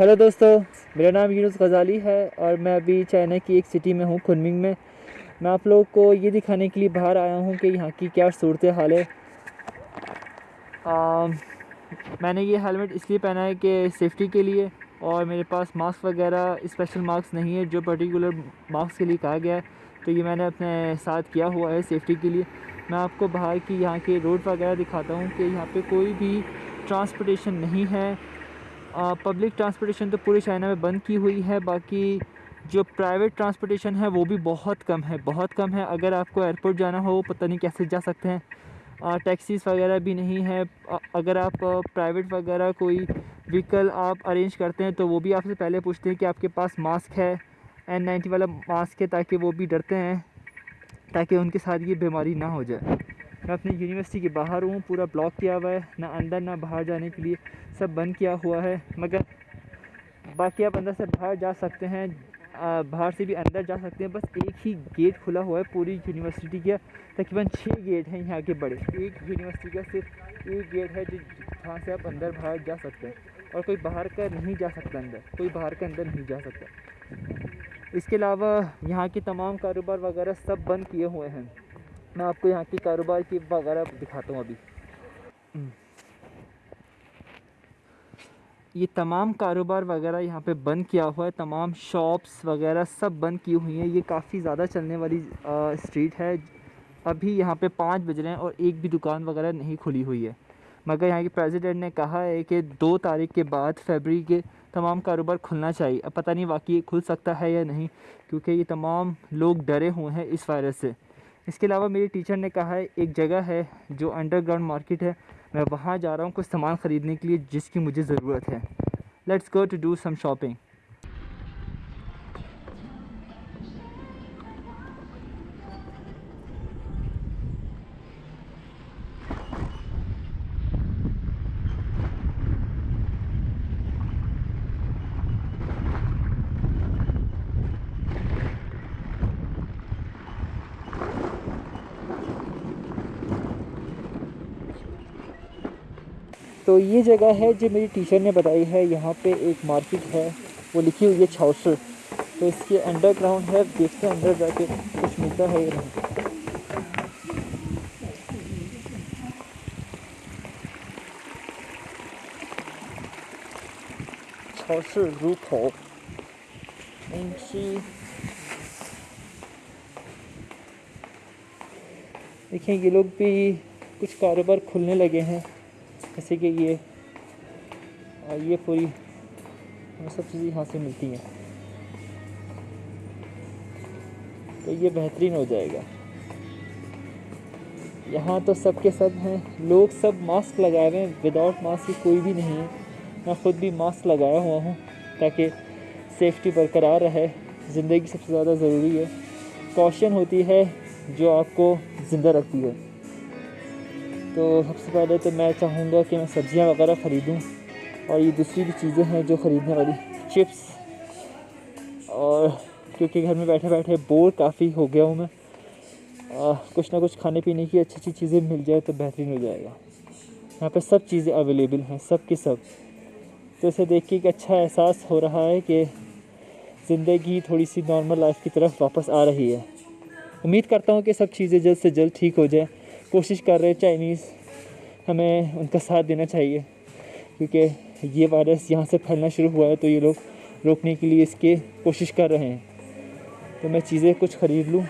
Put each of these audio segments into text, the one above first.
Hello دوستو، میرا نام یونس غزالی ہے اور میں ابھی چائنا کی ایک سٹی میں ہوں کنمنگ میں۔ میں آپ لوگ کو یہ دکھانے کے لیے باہر آیا ہوں کہ یہاں کی کیا صورت حال ہے میں نے یہ ہیلمٹ اس لیے پہنا ہے کہ سیفٹی کے لیے اور میرے پاس ماسک وغیرہ اسپیشل ماسک نہیں ہے جو پرٹیکولر ماسک کے لیے کہا گیا ہے۔ تو یہ میں نے اپنے ساتھ کیا ہوا ہے سیفٹی کے لیے۔ میں آپ کو باہر کی یہاں کے روڈ وغیرہ دکھاتا ہوں کہ یہاں پہ کوئی بھی ٹرانسپورٹیشن نہیں ہے۔ پبلک ٹرانسپورٹیشن تو پورے چائنا میں بند کی ہوئی ہے، باقی جو پرائیویٹ ٹرانسپورٹیشن ہے وہ بھی بہت کم ہے، بہت کم ہے۔ اگر آپ کو ایئرپورٹ جانا ہو، پتہ نہیں کیسے جا سکتے ہیں۔ ٹیکسیز وغیرہ بھی نہیں ہے اگر آپ پرائیویٹ وغیرہ کوئی وہیکل آپ ارینج کرتے ہیں تو وہ بھی آپ سے پہلے پوچھتے ہیں کہ آپ کے پاس ماسک ہے این نائنٹی والا ماسک ہے تاکہ وہ بھی ڈرتے ہیں، تاکہ ان کے ساتھ یہ بیماری نہ ہو جائے۔ میں اپنی یونیورسٹی کے باہر ہوں، پورا بلاک کیا ہوا ہے، نہ اندر نہ باہر جانے کے لیے سب بند کیا ہوا ہے، مگر باقی آپ اندر سے باہر جا سکتے ہیں باہر سے بھی اندر جا سکتے ہیں، بس ایک ہی گیٹ کھلا ہوا ہے، پوری یونیورسٹی کا تقریباً چھ گیٹ ہیں یہاں کے بڑے، ایک یونیورسٹی کا صرف ایک گیٹ ہے جو جہاں سے آپ اندر باہر جا سکتے ہیں، اور کوئی باہر کا نہیں جا سکتا اندر، کوئی باہر کا اندر نہیں جا سکتا۔ اس کے علاوہ یہاں کے تمام کاروبار وغیرہ سب بند کیے ہوئے ہیں۔ میں آپ کو یہاں کی کاروبار کی وغیرہ دکھاتا ہوں ابھی۔ یہ تمام کاروبار وغیرہ یہاں پہ بند کیا ہوا ہے، تمام شاپس وغیرہ سب بند کی ہوئی ہیں۔ یہ کافی زیادہ چلنے والی اسٹریٹ ہے۔ ابھی یہاں پہ پانچ بج رہے ہیں اور ایک بھی دکان وغیرہ نہیں کھلی ہوئی ہے۔ مگر یہاں کے پریزیڈنٹ نے کہا ہے کہ دو تاریخ کے بعد فیبری کے تمام کاروبار کھلنا چاہیے۔ اب پتہ نہیں واقعی کھل سکتا ہے یا نہیں، کیونکہ یہ تمام لوگ ڈرے ہوئے ہیں اس وائرس سے۔ اس کے علاوہ میری ٹیچر نے کہا ہے، ایک جگہ ہے جو انڈر گراؤنڈ مارکیٹ ہے، میں وہاں جا رہا ہوں کچھ سامان خریدنے کے لیے، جس کی مجھے ضرورت ہے۔ Let's go to do some shopping تو یہ جگہ ہے جو میری ٹیچر نے بتائی ہے، یہاں پہ ایک مارکیٹ ہے، وہ لکھی ہوئی ہے چھاؤسر۔ تو اس کے انڈر گراؤنڈ ہے، دیکھتے ہیں اندر جا کے کچھ ملتا ہے یہ چھاؤسر روپ ہو۔ دیکھیں، یہ لوگ بھی کچھ کاروبار کھلنے لگے ہیں۔ کسی کے یہ اور یہ پوری ہمیں سب چیزیں یہاں سے ملتی ہیں۔ تو یہ بہترین ہو جائے گا۔ یہاں تو سب کے سب ہیں۔ لوگ سب ماسک لگائے ہوئے ہیں۔ وداؤٹ ماسک ہی کوئی بھی نہیں ہے۔ میں خود بھی ماسک لگایا ہوا ہوں تاکہ سیفٹی برقرار رہے۔ زندگی سب سے زیادہ ضروری ہے۔ کوشن ہوتی ہے جو آپ کو زندہ رکھتی ہے۔ تو سب سے پہلے تو میں چاہوں گا کہ میں سبزیاں وغیرہ خریدوں اور یہ دوسری بھی چیزیں ہیں جو خریدنے والی، چپس۔ اور کیونکہ گھر میں بیٹھے بیٹھے بور کافی ہو گیا ہوں میں کچھ نہ کچھ کھانے پینے کی اچھی اچھی چیزیں مل جائے تو بہترین ہو جائے گا۔ یہاں پہ سب چیزیں اویلیبل ہیں، سب کی سب۔ تو اسے دیکھ کے ایک اچھا احساس ہو رہا ہے کہ زندگی تھوڑی سی نارمل لائف کی طرف واپس آ رہی ہے۔ امید کرتا ہوں کہ سب چیزیں جلد سے جلد ٹھیک ہو جائیں۔ کوشش کر رہے چائنیز ہمیں ان کا ساتھ دینا چاہیے۔ کیونکہ یہ وائرس یہاں سے پھیلنا شروع ہوا ہے تو یہ لوگ روکنے کے لیے اس کے کوشش کر رہے ہیں۔ تو میں چیزیں کچھ خرید لوں۔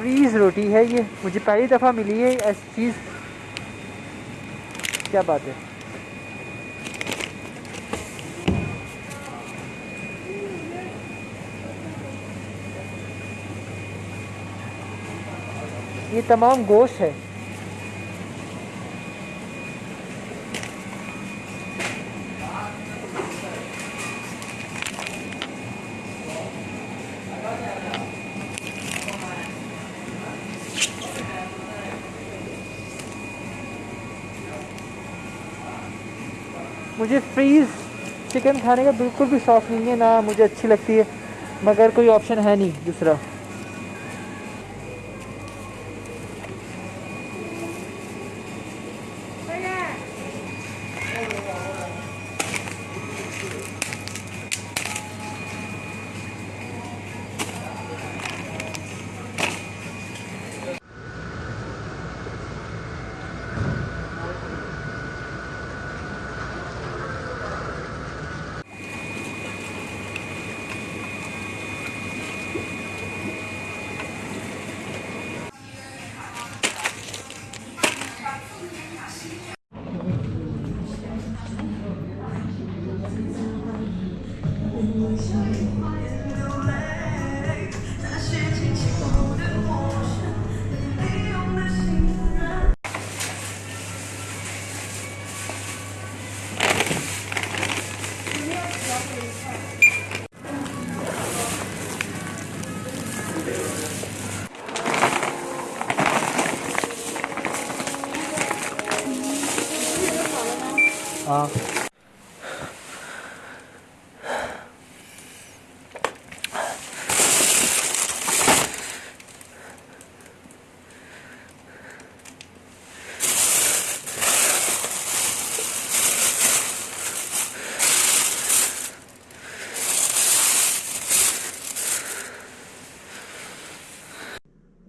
فریز روٹی ہے یہ مجھے پہلی دفعہ ملی ہے ایسی چیز کیا بات ہے یہ تمام گوشت ہے مجھے فریز چکن کھانے کا بالکل بھی شوق نہیں ہے، نہ مجھے اچھی لگتی ہے، مگر کوئی آپشن ہے نہیں دوسرا۔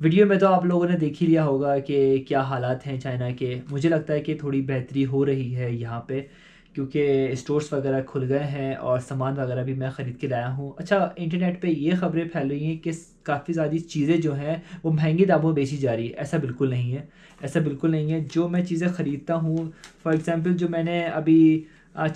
ویڈیو میں تو آپ لوگوں نے دیکھ ہی لیا ہوگا کہ کیا حالات ہیں چائنا کے۔ مجھے لگتا ہے کہ تھوڑی بہتری ہو رہی ہے یہاں پہ، کیونکہ اسٹورس وغیرہ کھل گئے ہیں اور سامان وغیرہ بھی میں خرید کے لایا ہوں۔ اچھا انٹرنیٹ پہ یہ خبریں پھیل رہی ہیں کہ کافی زیادہ چیزیں جو ہیں وہ مہنگی داموں میں بیچی جا رہی ہے ایسا بالکل نہیں ہے، ایسا بالکل نہیں ہے۔ جو میں چیزیں خریدتا ہوں فار ایگزامپل جو میں نے ابھی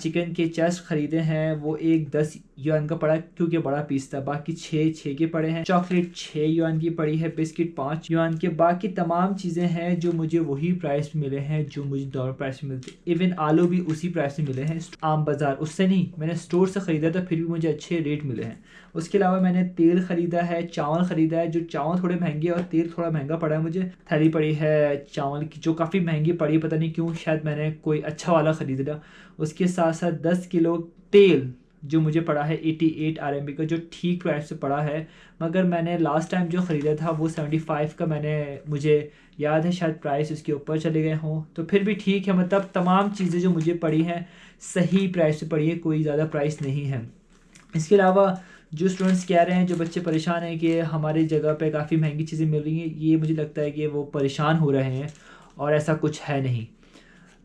چکن کے چیسٹ خریدے ہیں، وہ ایک دس یون کا پڑا، کیونکہ بڑا پیس تھا، باقی چھ چھ کے پڑے ہیں۔ چاکلیٹ چھ یون کی پڑی ہے، بسکٹ پانچ یون کے۔ باقی تمام چیزیں ہیں جو مجھے وہی پرائس میں ملے ہیں، جو مجھے دونوں پرائس میں ملتے۔ ایون آلو بھی اسی پرائس میں ملے ہیں۔ عام بازار، اس سے نہیں، میں نے اسٹور سے خریدا تھا، پھر بھی مجھے اچھے ریٹ ملے ہیں۔ اس کے علاوہ میں نے تیل خریدا ہے، چاول خریدا ہے، جو چاول تھوڑے مہنگے اور تیل تھوڑا مہنگا پڑا ہے، مجھے تھیلی پڑی ہے چاول کی، جو کافی مہنگی پڑی پتہ نہیں کیوں، شاید میں نے کوئی اچھا والا خرید لیا اس کے ساتھ ساتھ دس کلو تیل، جو مجھے پڑا ہے eighty eight R M B کا، جو ٹھیک پرائس سے پڑا ہے۔ مگر میں نے لاسٹ ٹائم جو خریدا تھا، وہ سیونٹی فائیو کا میں نے، مجھے یاد ہے، شاید پرائس اس کے اوپر چلے گئے ہوں۔ تو پھر بھی ٹھیک ہے مطلب تمام چیزیں جو مجھے پڑی ہیں، صحیح پرائس سے پڑی ہے کوئی زیادہ پرائس نہیں ہے۔ اس کے علاوہ جو اسٹوڈنٹس کہہ رہے ہیں، جو بچے پریشان ہیں کہ ہماری جگہ پہ کافی مہنگی چیزیں مل رہی ہیں، یہ مجھے لگتا ہے کہ وہ پریشان ہو رہے ہیں اور ایسا کچھ ہے نہیں۔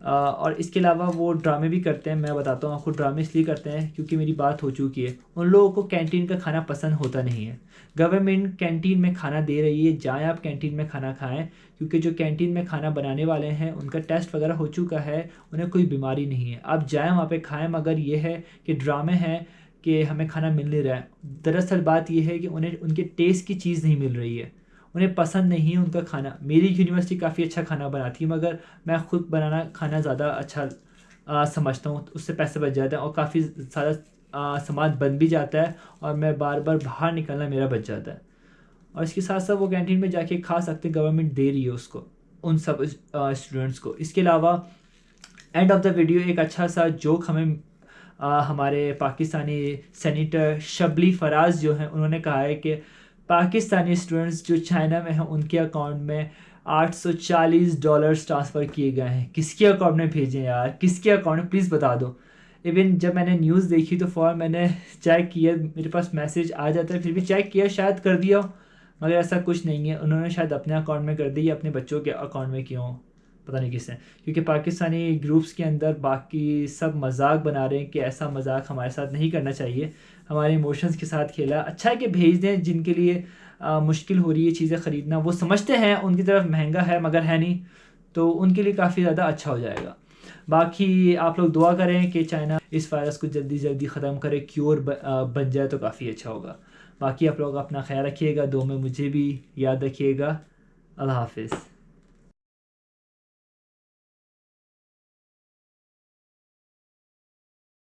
اور اس کے علاوہ وہ ڈرامے بھی کرتے ہیں، میں بتاتا ہوں آپ کو ڈرامے اس لیے کرتے ہیں کیونکہ میری بات ہو چکی ہے۔ ان لوگوں کو کینٹین کا کھانا پسند ہوتا نہیں ہے۔ گورنمنٹ کینٹین میں کھانا دے رہی ہے، جائیں آپ کینٹین میں کھانا کھائیں۔ کیونکہ جو کینٹین میں کھانا بنانے والے ہیں، ان کا ٹیسٹ وغیرہ ہو چکا ہے، انہیں کوئی بیماری نہیں ہے۔ آپ جائیں وہاں پہ، کھائیں، مگر یہ ہے کہ ڈرامے ہیں کہ ہمیں کھانا مل نہیں رہا ہے۔ دراصل بات یہ ہے کہ انہیں، ان کے ٹیسٹ کی چیز نہیں مل رہی ہے۔ انہیں پسند نہیں ہے ان کا کھانا۔ میری یونیورسٹی کافی اچھا کھانا بناتی ہے، مگر میں خود بنانا کھانا زیادہ اچھا سمجھتا ہوں۔ اس سے پیسے بچ جاتے ہیں اور کافی زیادہ سامان بن بھی جاتا ہے اور میں بار بار باہر نکلنا میرا بچ جاتا ہے۔ اور اس کے ساتھ ساتھ وہ کینٹین میں جا کے کھا سکتے گورنمنٹ دے رہی ہے اس کو، ان سب اسٹوڈنٹس کو۔ اس کے علاوہ اینڈ آف دا ویڈیو ایک اچھا سا جوک ہمیں ہمارے پاکستانی سینیٹر شبلی فراز جو ہیں، انہوں نے کہا ہے کہ پاکستانی اسٹوڈنٹس جو چائنا میں ہیں، ان کے اکاؤنٹ میں آٹھ سو چالیس ڈالرس ٹرانسفر کیے گئے ہیں۔ کس کے اکاؤنٹ میں بھیجیں یار؟ کس کے اکاؤنٹ میں؟ پلیز بتا دو۔ ایون جب میں نے نیوز دیکھی تو فوراً میں نے چیک کیا، میرے پاس میسیج آ جاتا ہے، پھر بھی چیک کیا، شاید کر دیا ہو۔ مگر ایسا کچھ نہیں ہے۔ انہوں نے شاید اپنے اکاؤنٹ میں کر دی یا اپنے بچوں کے اکاؤنٹ میں کیوں پتہ نہیں کس نے کیونکہ پاکستانی گروپس کے اندر باقی سب مذاق بنا رہے ہیں کہ ایسا مذاق ہمارے ساتھ نہیں کرنا چاہیے۔ ہمارے ایموشنس کے ساتھ کھیلا۔ اچھا ہے کہ بھیج دیں جن کے لیے مشکل ہو رہی ہے چیزیں خریدنا۔ وہ سمجھتے ہیں ان کی طرف مہنگا ہے مگر ہے نہیں، تو ان کے لیے کافی زیادہ اچھا ہو جائے گا۔ باقی آپ لوگ دعا کریں کہ چائنا اس وائرس کو جلدی جلدی ختم کرے کیور بن جائے تو کافی اچھا ہوگا۔ باقی آپ لوگ اپنا خیال رکھیے گا۔ دو میں مجھے بھی یاد رکھیے گا۔ اللہ حافظ۔